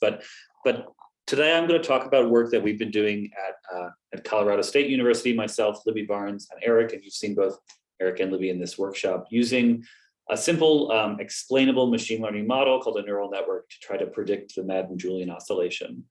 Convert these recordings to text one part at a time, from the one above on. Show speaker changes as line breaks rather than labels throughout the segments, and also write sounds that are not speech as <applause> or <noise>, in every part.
But, but today I'm going to talk about work that we've been doing at, uh, at Colorado State University, myself, Libby Barnes, and Eric, and you've seen both Eric and Libby in this workshop, using a simple um, explainable machine learning model called a neural network to try to predict the Madden-Julian oscillation.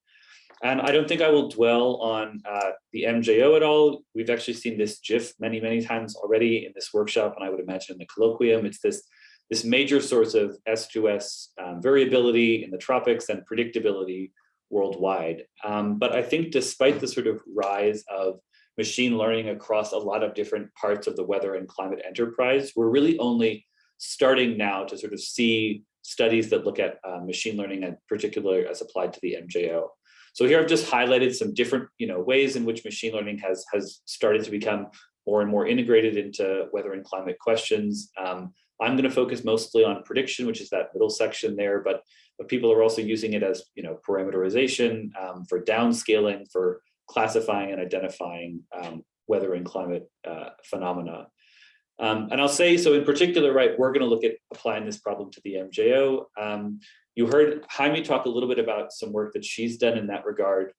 And I don't think I will dwell on uh, the MJO at all. We've actually seen this GIF many, many times already in this workshop, and I would imagine in the colloquium. It's this, this major source of S2S um, variability in the tropics and predictability worldwide. Um, but I think despite the sort of rise of machine learning across a lot of different parts of the weather and climate enterprise, we're really only starting now to sort of see studies that look at uh, machine learning in particular as applied to the MJO. So here I've just highlighted some different you know, ways in which machine learning has, has started to become more and more integrated into weather and climate questions. Um, I'm going to focus mostly on prediction, which is that middle section there, but, but people are also using it as you know, parameterization um, for downscaling, for classifying and identifying um, weather and climate uh, phenomena. Um, and I'll say, so in particular, right, we're going to look at applying this problem to the MJO. Um, you heard Jaime talk a little bit about some work that she's done in that regard.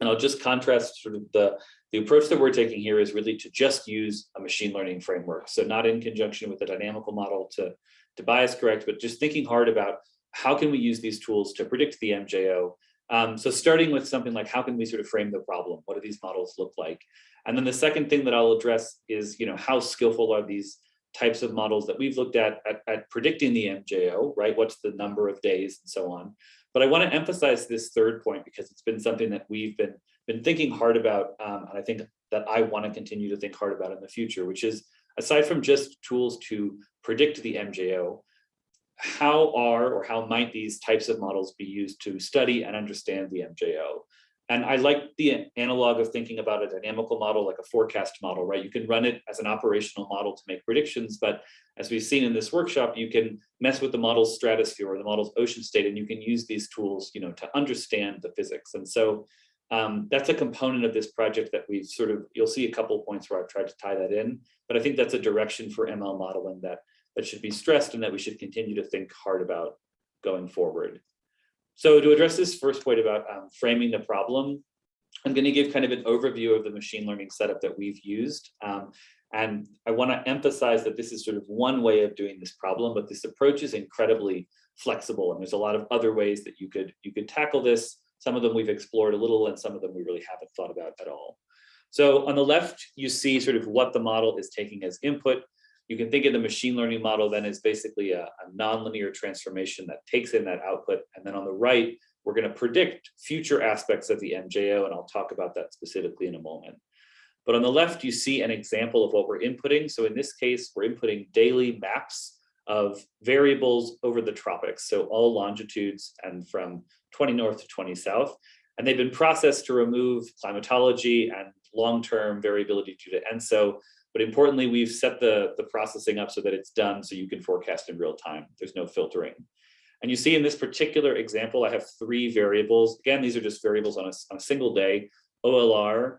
And I'll just contrast sort of the, the approach that we're taking here is really to just use a machine learning framework. So not in conjunction with a dynamical model to, to bias correct, but just thinking hard about how can we use these tools to predict the MJO. Um, so starting with something like how can we sort of frame the problem? What do these models look like? And then the second thing that I'll address is, you know, how skillful are these types of models that we've looked at, at, at predicting the MJO, right? What's the number of days and so on. But I want to emphasize this third point because it's been something that we've been been thinking hard about, um, and I think that I want to continue to think hard about in the future, which is aside from just tools to predict the MJO, how are or how might these types of models be used to study and understand the MJO? And I like the analog of thinking about a dynamical model like a forecast model, right? You can run it as an operational model to make predictions, but as we've seen in this workshop, you can mess with the model's stratosphere or the model's ocean state, and you can use these tools, you know, to understand the physics. And so um, that's a component of this project that we've sort of, you'll see a couple of points where I've tried to tie that in, but I think that's a direction for ML modeling that, that should be stressed and that we should continue to think hard about going forward. So to address this first point about um, framing the problem, I'm going to give kind of an overview of the machine learning setup that we've used. Um, and I want to emphasize that this is sort of one way of doing this problem, but this approach is incredibly flexible. And there's a lot of other ways that you could you could tackle this. Some of them we've explored a little and some of them we really haven't thought about at all. So on the left, you see sort of what the model is taking as input. You can think of the machine learning model then as basically a, a nonlinear transformation that takes in that output. And then on the right, we're going to predict future aspects of the MJO, and I'll talk about that specifically in a moment. But on the left, you see an example of what we're inputting. So in this case, we're inputting daily maps of variables over the tropics, so all longitudes and from 20 north to 20 south. And they've been processed to remove climatology and long-term variability due to ENSO but importantly, we've set the, the processing up so that it's done so you can forecast in real time. There's no filtering. And you see in this particular example, I have three variables. Again, these are just variables on a, on a single day, OLR,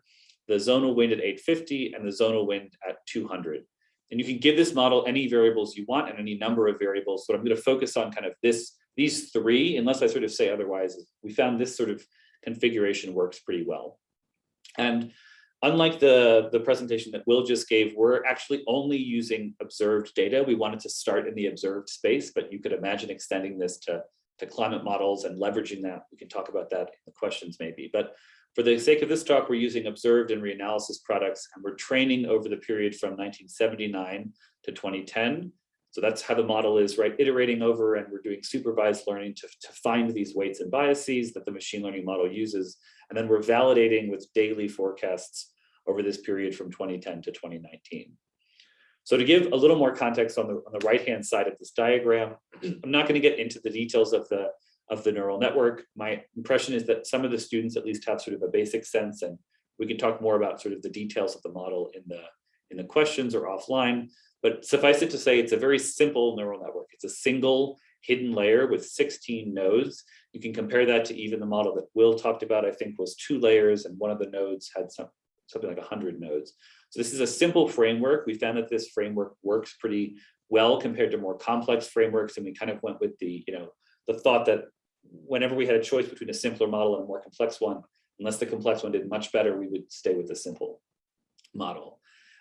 the zonal wind at 850 and the zonal wind at 200. And you can give this model any variables you want and any number of variables. So I'm going to focus on kind of this, these three, unless I sort of say otherwise, we found this sort of configuration works pretty well. And Unlike the, the presentation that Will just gave, we're actually only using observed data. We wanted to start in the observed space, but you could imagine extending this to, to climate models and leveraging that. We can talk about that in the questions maybe. But for the sake of this talk, we're using observed and reanalysis products, and we're training over the period from 1979 to 2010. So that's how the model is, right? Iterating over, and we're doing supervised learning to, to find these weights and biases that the machine learning model uses. And then we're validating with daily forecasts over this period from 2010 to 2019. So to give a little more context on the, on the right-hand side of this diagram, <clears throat> I'm not going to get into the details of the, of the neural network. My impression is that some of the students at least have sort of a basic sense, and we can talk more about sort of the details of the model in the, in the questions or offline. But suffice it to say, it's a very simple neural network. It's a single hidden layer with 16 nodes. You can compare that to even the model that Will talked about, I think was two layers, and one of the nodes had some something like 100 nodes. So this is a simple framework. We found that this framework works pretty well compared to more complex frameworks. And we kind of went with the, you know, the thought that whenever we had a choice between a simpler model and a more complex one, unless the complex one did much better, we would stay with the simple model.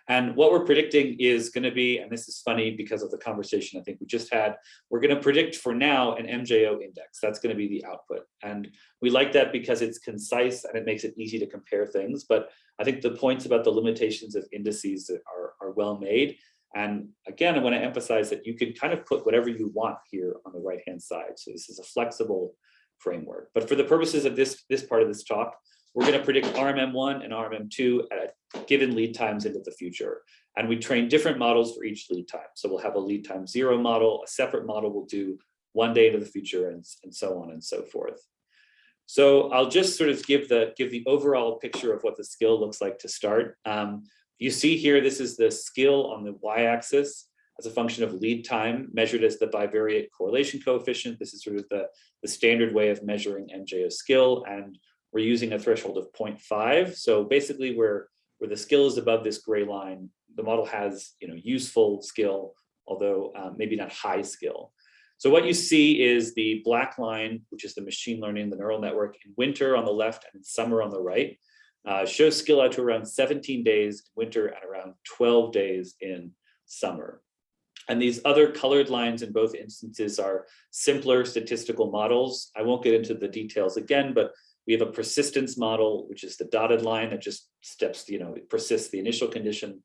And what we're predicting is going to be, and this is funny because of the conversation I think we just had, we're going to predict for now an MJO index. That's going to be the output. And we like that because it's concise and it makes it easy to compare things. But I think the points about the limitations of indices are, are well made. And again, I want to emphasize that you can kind of put whatever you want here on the right-hand side. So this is a flexible framework. But for the purposes of this, this part of this talk, we're going to predict RMM1 and RMM2 at given lead times into the future. And we train different models for each lead time. So we'll have a lead time zero model, a separate model will do one day into the future and, and so on and so forth. So I'll just sort of give the give the overall picture of what the skill looks like to start. Um, you see here, this is the skill on the y-axis as a function of lead time measured as the bivariate correlation coefficient. This is sort of the, the standard way of measuring MJO skill. And we're using a threshold of 0.5. So basically where, where the skill is above this gray line, the model has you know, useful skill, although um, maybe not high skill. So what you see is the black line, which is the machine learning, the neural network in winter on the left and summer on the right, uh, shows skill out to around 17 days in winter and around 12 days in summer. And these other colored lines in both instances are simpler statistical models. I won't get into the details again, but we have a persistence model, which is the dotted line that just steps, you know, it persists the initial condition.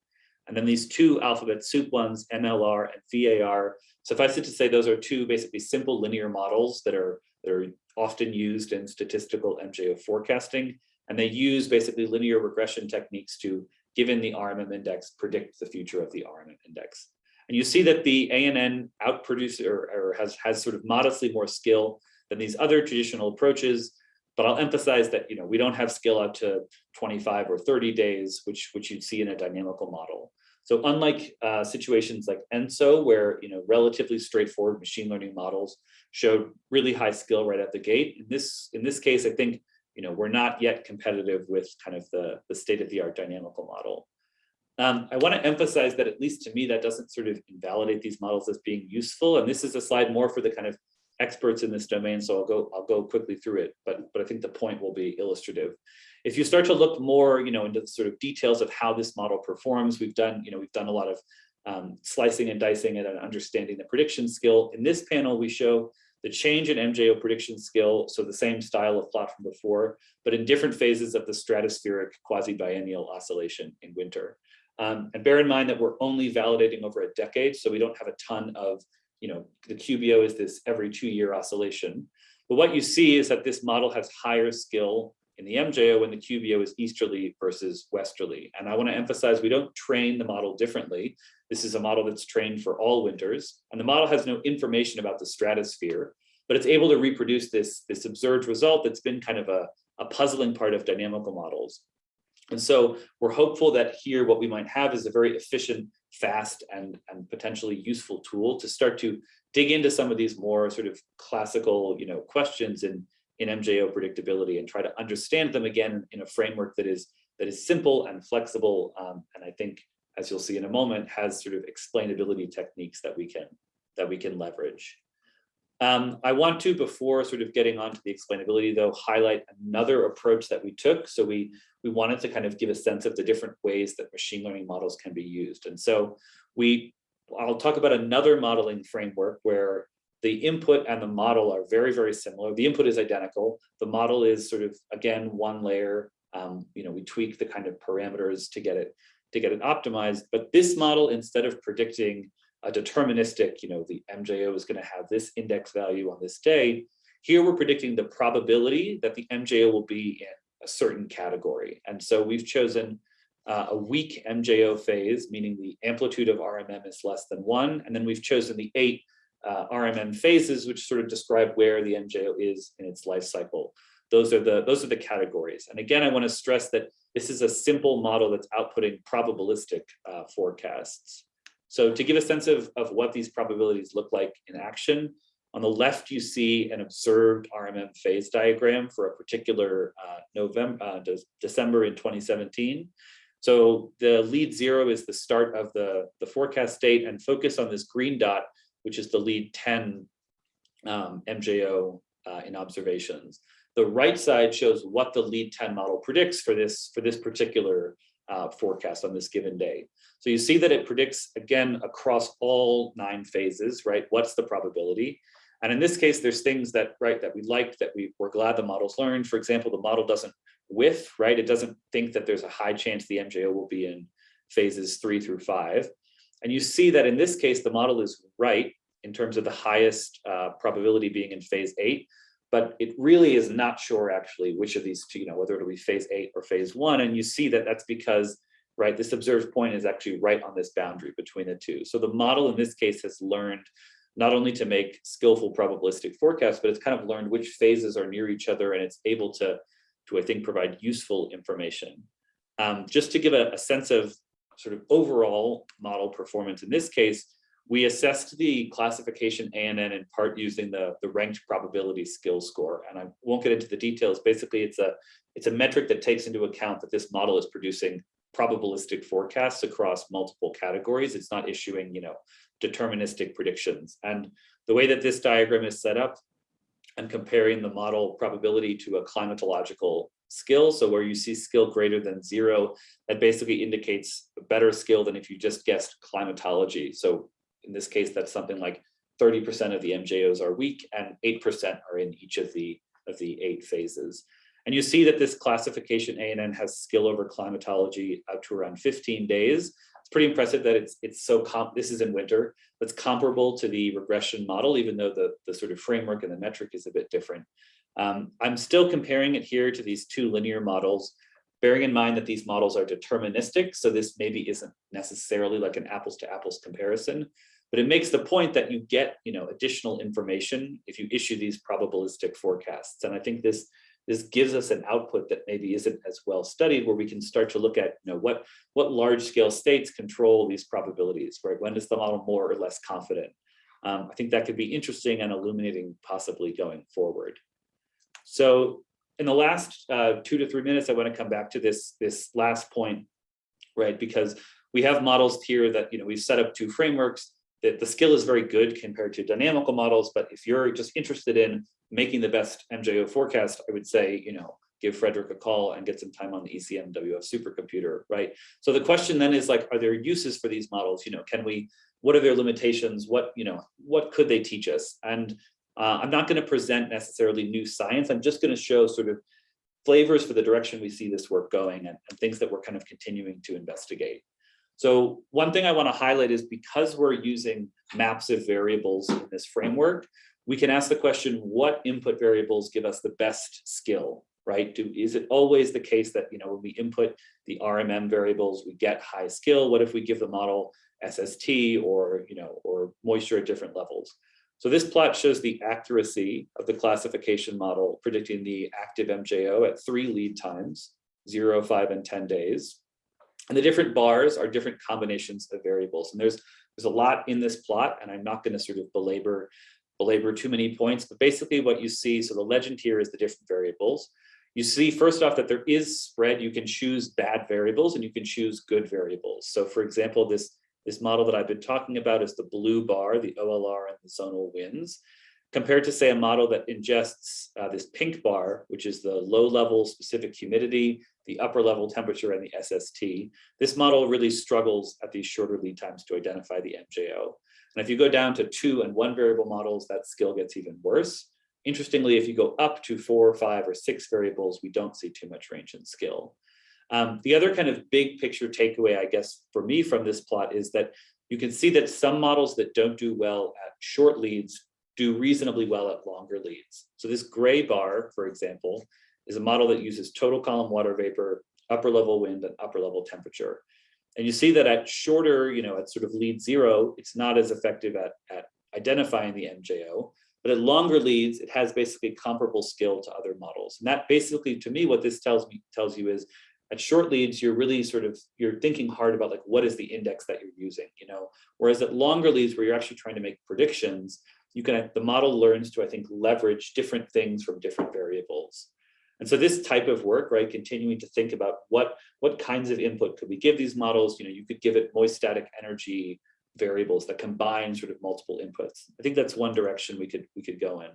And then these two alphabet soup ones, MLR and VAR. Suffice it to say, those are two basically simple linear models that are, that are often used in statistical MJO forecasting. And they use basically linear regression techniques to, given the RMM index, predict the future of the RMM index. And you see that the ANN outproduces or, or has, has sort of modestly more skill than these other traditional approaches. But I'll emphasize that you know we don't have skill out to 25 or 30 days, which which you'd see in a dynamical model. So unlike uh, situations like ENSO, where you know relatively straightforward machine learning models showed really high skill right at the gate, in this in this case, I think you know we're not yet competitive with kind of the the state of the art dynamical model. Um, I want to emphasize that at least to me, that doesn't sort of invalidate these models as being useful. And this is a slide more for the kind of experts in this domain. So I'll go I'll go quickly through it, but but I think the point will be illustrative. If you start to look more, you know, into the sort of details of how this model performs, we've done, you know, we've done a lot of um, slicing and dicing it and understanding the prediction skill. In this panel, we show the change in MJO prediction skill, so the same style of plot from before, but in different phases of the stratospheric quasi-biennial oscillation in winter. Um, and bear in mind that we're only validating over a decade, so we don't have a ton of, you know, the QBO is this every two year oscillation. But what you see is that this model has higher skill in the MJO when the QBO is easterly versus westerly. And I wanna emphasize, we don't train the model differently. This is a model that's trained for all winters, and the model has no information about the stratosphere, but it's able to reproduce this, this observed result that's been kind of a, a puzzling part of dynamical models. And so we're hopeful that here what we might have is a very efficient, fast, and, and potentially useful tool to start to dig into some of these more sort of classical you know, questions in, in MJO predictability and try to understand them again in a framework that is, that is simple and flexible. Um, and I think, as you'll see in a moment, has sort of explainability techniques that we can, that we can leverage. Um, I want to, before sort of getting on to the explainability though, highlight another approach that we took. So we, we wanted to kind of give a sense of the different ways that machine learning models can be used. And so we, I'll talk about another modeling framework where the input and the model are very, very similar. The input is identical. The model is sort of, again, one layer. Um, you know, we tweak the kind of parameters to get it to get it optimized. But this model, instead of predicting a deterministic, you know, the MJO is going to have this index value on this day. Here we're predicting the probability that the MJO will be in a certain category. And so we've chosen uh, a weak MJO phase, meaning the amplitude of RMM is less than one. And then we've chosen the eight uh, RMM phases, which sort of describe where the MJO is in its life cycle. Those are the those are the categories. And again, I want to stress that this is a simple model that's outputting probabilistic uh, forecasts. So to give a sense of, of what these probabilities look like in action, on the left, you see an observed RMM phase diagram for a particular uh, November, uh, de December in 2017. So the lead zero is the start of the, the forecast date and focus on this green dot, which is the lead 10 um, MJO uh, in observations. The right side shows what the lead 10 model predicts for this, for this particular uh, forecast on this given day. So you see that it predicts, again, across all nine phases, right? What's the probability? And in this case, there's things that, right, that we liked, that we were glad the models learned. For example, the model doesn't whiff, right? It doesn't think that there's a high chance the MJO will be in phases three through five. And you see that in this case, the model is right in terms of the highest uh, probability being in phase eight, but it really is not sure actually which of these two, you know, whether it'll be phase eight or phase one. And you see that that's because, right, this observed point is actually right on this boundary between the two. So the model in this case has learned not only to make skillful probabilistic forecasts, but it's kind of learned which phases are near each other and it's able to, to I think, provide useful information. Um, just to give a, a sense of sort of overall model performance in this case, we assessed the classification ANN in part using the, the ranked probability skill score. And I won't get into the details. Basically, it's a, it's a metric that takes into account that this model is producing probabilistic forecasts across multiple categories. It's not issuing, you know, deterministic predictions. And the way that this diagram is set up and comparing the model probability to a climatological skill. So where you see skill greater than zero, that basically indicates a better skill than if you just guessed climatology. So in this case, that's something like 30% of the MJOs are weak and 8% are in each of the, of the eight phases. And you see that this classification ANN has skill over climatology out to around 15 days. It's pretty impressive that it's it's so comp this is in winter, that's comparable to the regression model, even though the, the sort of framework and the metric is a bit different. Um, I'm still comparing it here to these two linear models, bearing in mind that these models are deterministic. So this maybe isn't necessarily like an apples to apples comparison, but it makes the point that you get, you know, additional information if you issue these probabilistic forecasts. And I think this this gives us an output that maybe isn't as well studied where we can start to look at you know what what large scale states control these probabilities right? When is the model more or less confident? Um, i think that could be interesting and illuminating possibly going forward. So in the last uh, two to three minutes i want to come back to this this last point right? Because we have models here that you know we've set up two frameworks that the skill is very good compared to dynamical models, but if you're just interested in making the best MJO forecast, I would say, you know, give Frederick a call and get some time on the ECMWF supercomputer, right? So the question then is like, are there uses for these models? You know, can we, what are their limitations? What, you know, what could they teach us? And uh, I'm not gonna present necessarily new science. I'm just gonna show sort of flavors for the direction we see this work going and, and things that we're kind of continuing to investigate. So one thing I want to highlight is because we're using maps of variables in this framework, we can ask the question, what input variables give us the best skill, right? Do, is it always the case that, you know, when we input the RMM variables, we get high skill? What if we give the model SST or, you know, or moisture at different levels? So this plot shows the accuracy of the classification model predicting the active MJO at three lead times, zero, five, and 10 days. And the different bars are different combinations of variables. And there's there's a lot in this plot, and I'm not going to sort of belabor belabor too many points, but basically what you see, so the legend here is the different variables. You see first off that there is spread. You can choose bad variables and you can choose good variables. So for example, this, this model that I've been talking about is the blue bar, the OLR and the zonal winds compared to say a model that ingests uh, this pink bar, which is the low level specific humidity, the upper level temperature and the SST. This model really struggles at these shorter lead times to identify the MJO. And if you go down to two and one variable models, that skill gets even worse. Interestingly, if you go up to four or five or six variables, we don't see too much range in skill. Um, the other kind of big picture takeaway, I guess, for me from this plot is that you can see that some models that don't do well at short leads do reasonably well at longer leads. So this gray bar, for example, is a model that uses total column water vapor, upper level wind, and upper level temperature. And you see that at shorter, you know, at sort of lead zero, it's not as effective at, at identifying the MJO, but at longer leads, it has basically comparable skill to other models. And that basically, to me, what this tells me tells you is at short leads, you're really sort of, you're thinking hard about like, what is the index that you're using, you know? Whereas at longer leads where you're actually trying to make predictions, you can, the model learns to, I think, leverage different things from different variables. And so this type of work, right, continuing to think about what, what kinds of input could we give these models, you know, you could give it moist static energy variables that combine sort of multiple inputs. I think that's one direction we could, we could go in.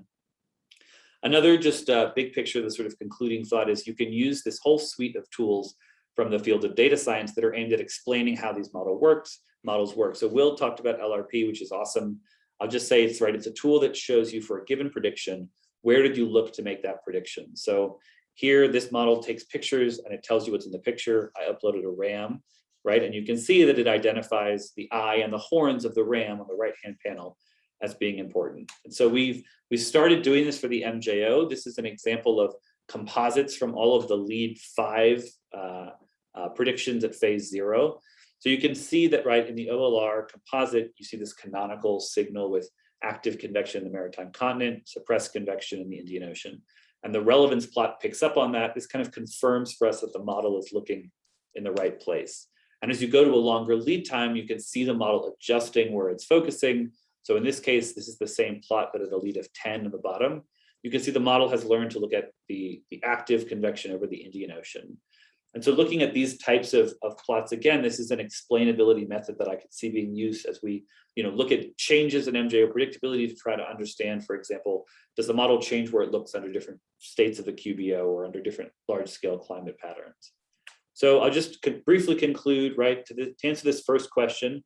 Another just uh, big picture, the sort of concluding thought is you can use this whole suite of tools from the field of data science that are aimed at explaining how these model works, models work. So Will talked about LRP, which is awesome. I'll just say it's right. It's a tool that shows you for a given prediction, where did you look to make that prediction? So here, this model takes pictures and it tells you what's in the picture. I uploaded a RAM, right? And you can see that it identifies the eye and the horns of the RAM on the right-hand panel as being important. And so we've we started doing this for the MJO. This is an example of composites from all of the lead five uh, uh, predictions at phase zero. So you can see that right in the OLR composite, you see this canonical signal with active convection in the maritime continent, suppressed convection in the Indian Ocean. And the relevance plot picks up on that. This kind of confirms for us that the model is looking in the right place. And as you go to a longer lead time, you can see the model adjusting where it's focusing. So in this case, this is the same plot, but at a lead of 10 on the bottom. You can see the model has learned to look at the, the active convection over the Indian Ocean. And so looking at these types of, of plots, again, this is an explainability method that I could see being used as we you know, look at changes in MJO predictability to try to understand, for example, does the model change where it looks under different states of the QBO or under different large scale climate patterns? So I'll just briefly conclude, right, to, the, to answer this first question,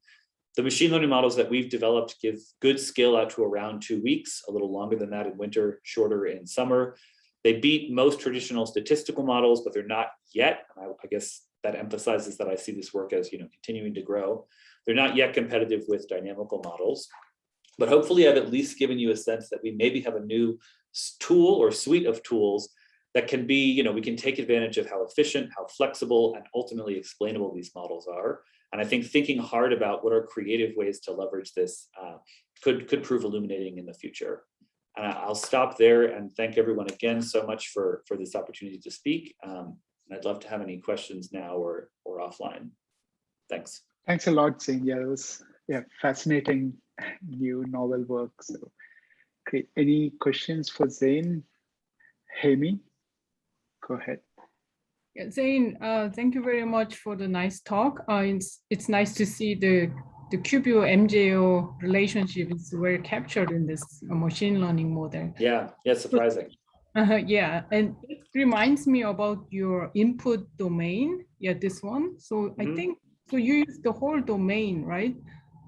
the machine learning models that we've developed give good skill out to around two weeks, a little longer than that in winter, shorter in summer. They beat most traditional statistical models, but they're not yet. I, I guess that emphasizes that I see this work as you know continuing to grow. They're not yet competitive with dynamical models, but hopefully I've at least given you a sense that we maybe have a new tool or suite of tools that can be, you know, we can take advantage of how efficient, how flexible, and ultimately explainable these models are. And I think thinking hard about what are creative ways to leverage this uh, could, could prove illuminating in the future. And I'll stop there and thank everyone again so much for, for this opportunity to speak. Um, and I'd love to have any questions now or, or offline. Thanks.
Thanks a lot, Zane. Yeah, it was yeah, fascinating new novel work. So great. Any questions for Zane? Hyemi, go ahead.
Yeah, Zane, uh, thank you very much for the nice talk. Uh, it's, it's nice to see the the QBO MJO relationship is very captured in this machine learning model.
Yeah, yeah, surprising.
Uh, yeah, and it reminds me about your input domain. Yeah, this one. So mm -hmm. I mm-hmm. think so. You use the whole domain, right?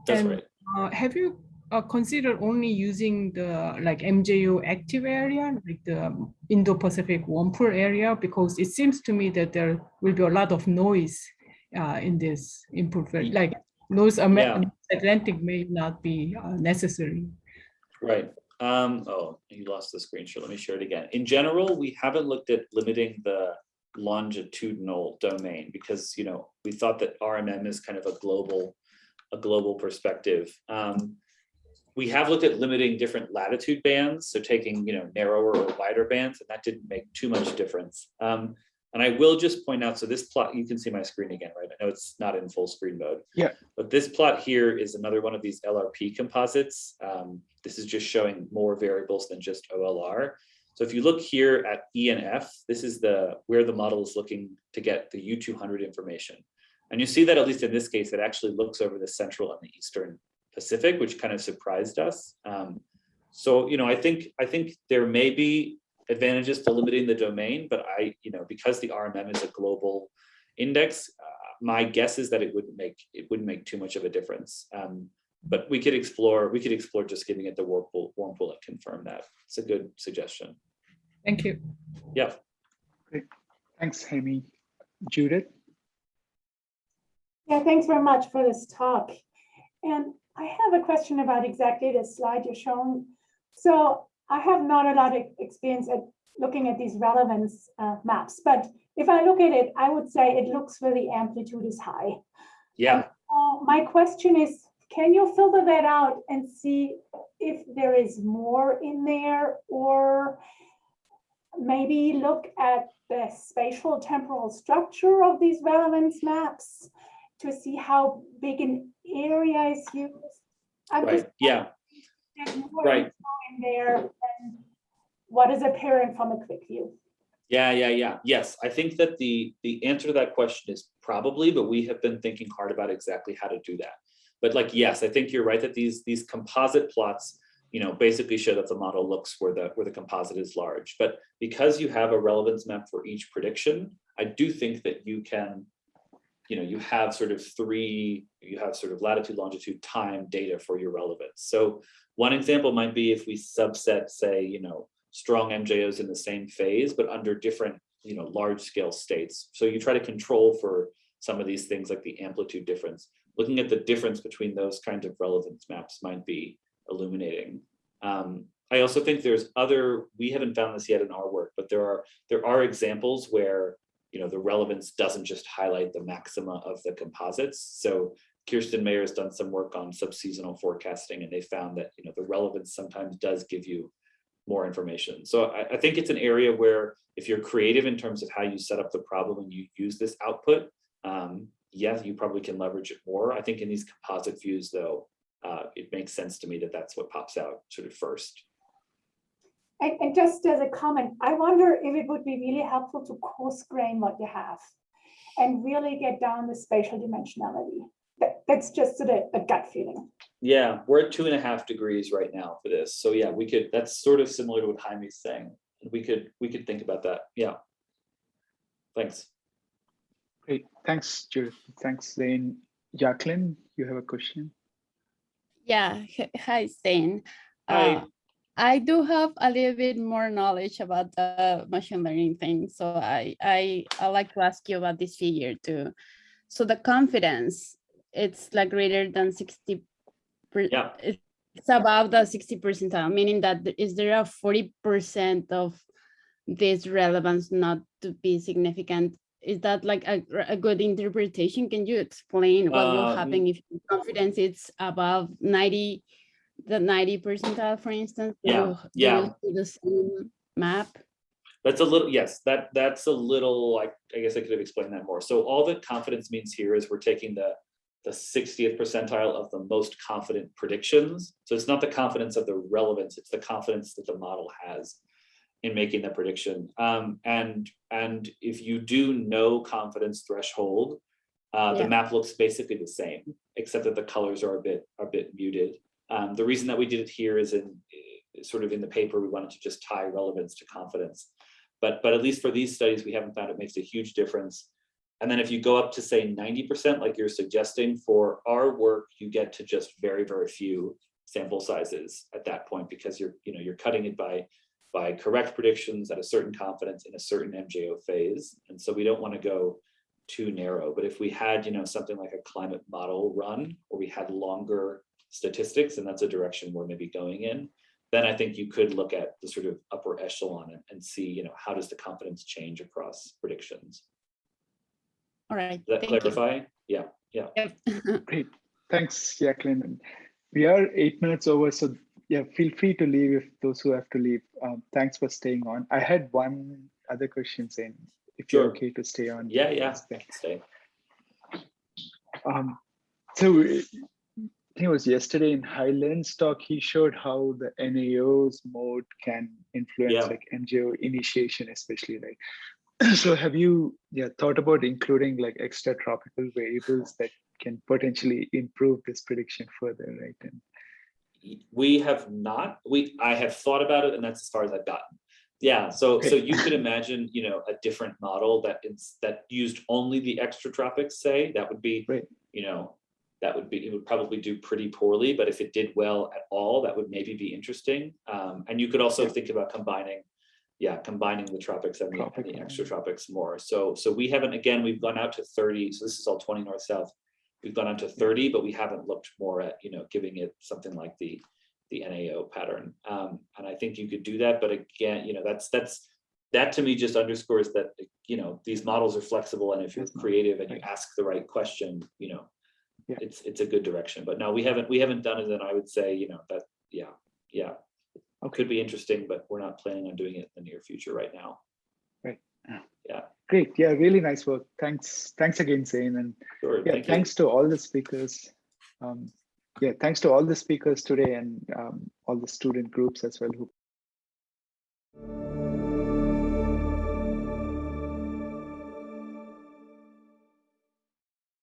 That's and, right.
Uh, have you uh, considered only using the like MJO active area, like the Indo-Pacific warm pool area? Because it seems to me that there will be a lot of noise uh, in this input, like those yeah. Atlantic may not be uh, necessary.
Right. Um, oh, you lost the screen share. Let me share it again. In general, we haven't looked at limiting the longitudinal domain because you know we thought that RMM is kind of a global a global perspective. Um, we have looked at limiting different latitude bands, so taking you know narrower or wider bands, and that didn't make too much difference. Um, and I will just point out, so this plot, you can see my screen again, right? I know it's not in full screen mode.
Yeah.
But this plot here is another one of these LRP composites. Um, this is just showing more variables than just OLR. So if you look here at E and F, this is the where the model is looking to get the U200 information. And you see that at least in this case, it actually looks over the central and the eastern Pacific, which kind of surprised us. Um, so, you know, I think I think there may be advantages to limiting the domain, but I, you know, because the RMM is a global index, uh, my guess is that it wouldn't make it wouldn't make too much of a difference. Um, but we could explore we could explore just giving it the warm pool, warm pool and confirm that. It's a good suggestion.
Thank you.
Yeah.
Great. Thanks, Amy. Judith.
Yeah, thanks very much for this talk. And I have a question about exactly the slide you're showing. So I have not a lot of experience at looking at these relevance uh, maps, but if I look at it, I would say it looks where the amplitude is high.
Yeah.
And, uh, my question is, can you filter that out and see if there is more in there or maybe look at the spatial temporal structure of these relevance maps to see how big an area is used?
I'm right. Yeah. Right
in there and what is apparent from a quick view?
Yeah, yeah, yeah. Yes, I think that the the answer to that question is probably, but we have been thinking hard about exactly how to do that. But like, yes, I think you're right that these these composite plots you know, basically show that the model looks where the, where the composite is large. But because you have a relevance map for each prediction, I do think that you can, you know, you have sort of three, you have sort of latitude, longitude, time data for your relevance. So one example might be if we subset, say, you know, strong MJOs in the same phase, but under different, you know, large scale states. So you try to control for some of these things like the amplitude difference. Looking at the difference between those kinds of relevance maps might be illuminating. Um, I also think there's other, we haven't found this yet in our work, but there are there are examples where you know the relevance doesn't just highlight the maxima of the composites. So Kirsten Mayer has done some work on subseasonal forecasting and they found that you know the relevance sometimes does give you more information. So I, I think it's an area where if you're creative in terms of how you set up the problem and you use this output, um, yes, you probably can leverage it more. I think in these composite views though, uh, it makes sense to me that that's what pops out sort of first.
And, and just as a comment, I wonder if it would be really helpful to coarse grain what you have and really get down the spatial dimensionality. That, that's just sort of a gut feeling.
Yeah, we're at two and a half degrees right now for this. So yeah, we could, that's sort of similar to what Jaime's saying. We could, we could think about that. Yeah. Thanks.
Great, thanks, Judith. Thanks, Zane. Jacqueline, you have a question?
Yeah, hi, Zane.
Hi.
Uh, I do have a little bit more knowledge about the machine learning thing, so I I I like to ask you about this figure too. So the confidence, it's like greater than sixty.
Yeah.
It's above the sixty percentile, meaning that is there a forty percent of this relevance not to be significant? Is that like a, a good interpretation? Can you explain what will
Um,
happen if confidence is above ninety? The ninety percentile, for instance?
Yeah, yeah.
The same map?
That's a little, yes, that, that's a little, I, I guess I could have explained that more. So all that confidence means here is we're taking the, the sixtieth percentile of the most confident predictions. So it's not the confidence of the relevance, it's the confidence that the model has in making the prediction. Um, and, and if you do no confidence threshold, uh, the map looks basically the same, except that the colors are a bit, a bit muted. Um, the reason that we did it here is in, eh, sort of in the paper, we wanted to just tie relevance to confidence. But, but at least for these studies, we haven't found it makes a huge difference. And then if you go up to say ninety percent, like you're suggesting, for our work, you get to just very, very few sample sizes at that point because you're, you know, you're cutting it by by correct predictions at a certain confidence in a certain MJO phase. And so we don't want to go too narrow. But if we had, you know, something like a climate model run, or we had longer statistics, and that's a direction we're maybe going in, then I think you could look at the sort of upper echelon and, and see, you know, how does the confidence change across predictions?
All right.
Does that
thank you.
clarify? Yeah, yeah.
Yep. <laughs>
Great, thanks, Jacqueline. And We are eight minutes over, so yeah, feel free to leave if those who have to leave. Um, thanks for staying on. I had one other question, Zane if you're okay to stay on.
Yeah, yeah.
that's there.
Stay.
Um, so I think it was yesterday in Hai Lin's talk, he showed how the NAO's mode can influence
Yeah.
like MJO initiation, especially like. <clears throat> So have you yeah thought about including like extra tropical variables that can potentially improve this prediction further, right? And
We have not, we, I have thought about it and that's as far as I've gotten. Yeah, so, so you could imagine, you know, a different model that it's, that used only the extra tropics, say, that would be,
Right.
you know, that would be, it would probably do pretty poorly, but if it did well at all, that would maybe be interesting. Um, and you could also think about combining, yeah, combining the tropics and the, and the extra tropics more. So, so we haven't, again, we've gone out to thirty, so this is all twenty north south. We've gone out to thirty, but we haven't looked more at, you know, giving it something like the, the NAO pattern. Um, and I think you could do that, but again, you know, that's, that's, that to me just underscores that, you know, these models are flexible and if you're creative and you ask the right question, you know,
Yeah.
it's, it's a good direction, but no, we haven't, we haven't done it, and I would say, you know, that, yeah, yeah.
Okay.
Could be interesting, but we're not planning on doing it in the near future right now. Right. Yeah.
Great, yeah, really nice work. Thanks, thanks again, Zane, and
Sure,
yeah,
thank you.
thanks to all the speakers. Um, yeah, thanks to all the speakers today and um, all the student groups as well who